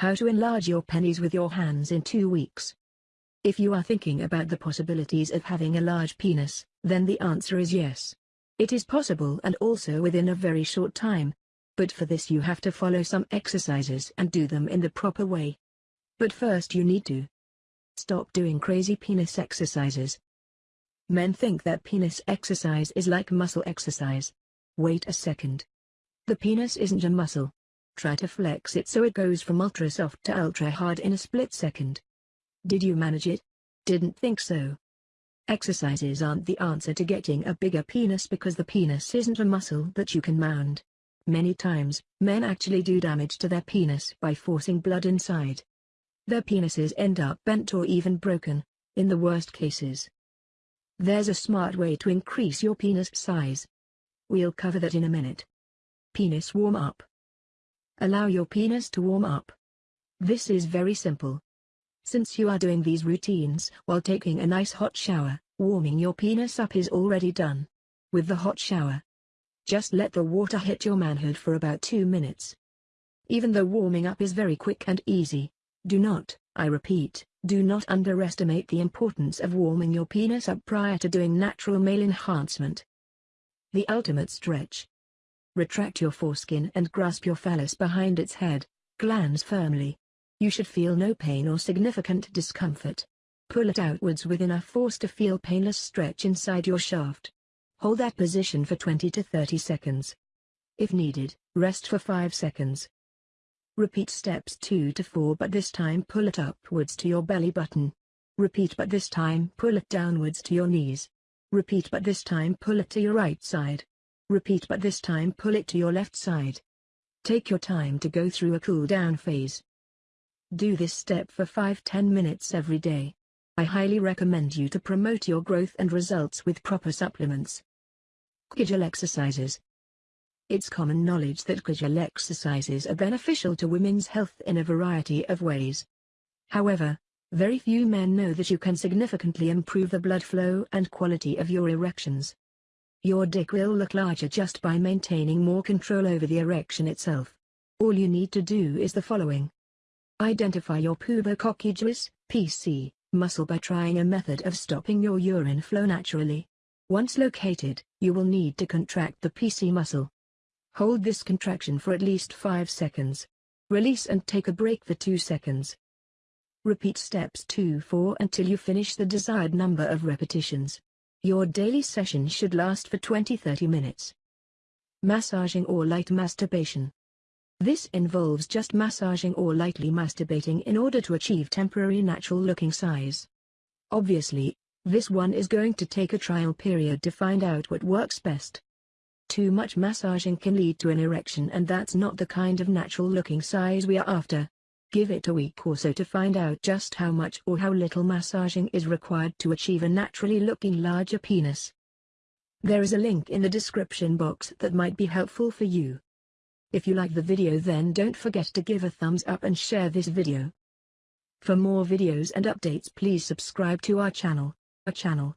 How to enlarge your pennies with your hands in two weeks. If you are thinking about the possibilities of having a large penis, then the answer is yes. It is possible and also within a very short time. But for this you have to follow some exercises and do them in the proper way. But first you need to stop doing crazy penis exercises. Men think that penis exercise is like muscle exercise. Wait a second. The penis isn't a muscle. Try to flex it so it goes from ultra soft to ultra hard in a split second. Did you manage it? Didn't think so. Exercises aren't the answer to getting a bigger penis because the penis isn't a muscle that you can mound. Many times, men actually do damage to their penis by forcing blood inside. Their penises end up bent or even broken, in the worst cases. There's a smart way to increase your penis size. We'll cover that in a minute. Penis warm-up. Allow your penis to warm up. This is very simple. Since you are doing these routines while taking a nice hot shower, warming your penis up is already done. With the hot shower, just let the water hit your manhood for about 2 minutes. Even though warming up is very quick and easy, do not, I repeat, do not underestimate the importance of warming your penis up prior to doing natural male enhancement. The ultimate stretch. Retract your foreskin and grasp your phallus behind its head, glans firmly. You should feel no pain or significant discomfort. Pull it outwards with enough force to feel painless stretch inside your shaft. Hold that position for 20 to 30 seconds. If needed, rest for 5 seconds. Repeat steps 2 to 4 but this time pull it upwards to your belly button. Repeat but this time pull it downwards to your knees. Repeat but this time pull it to your right side. Repeat but this time pull it to your left side. Take your time to go through a cool down phase. Do this step for 5-10 minutes every day. I highly recommend you to promote your growth and results with proper supplements. Kegel exercises. It's common knowledge that Kegel exercises are beneficial to women's health in a variety of ways. However, very few men know that you can significantly improve the blood flow and quality of your erections. Your dick will look larger just by maintaining more control over the erection itself. All you need to do is the following. Identify your pubococcygeus, PC, muscle by trying a method of stopping your urine flow naturally. Once located, you will need to contract the PC muscle. Hold this contraction for at least 5 seconds. Release and take a break for 2 seconds. Repeat steps 2-4 until you finish the desired number of repetitions. Your daily session should last for 20-30 minutes. Massaging or light masturbation. This involves just massaging or lightly masturbating in order to achieve temporary natural-looking size. Obviously, this one is going to take a trial period to find out what works best. Too much massaging can lead to an erection and that's not the kind of natural-looking size we are after. Give it a week or so to find out just how much or how little massaging is required to achieve a naturally looking larger penis. There is a link in the description box that might be helpful for you. If you like the video then don't forget to give a thumbs up and share this video. For more videos and updates please subscribe to our channel, a channel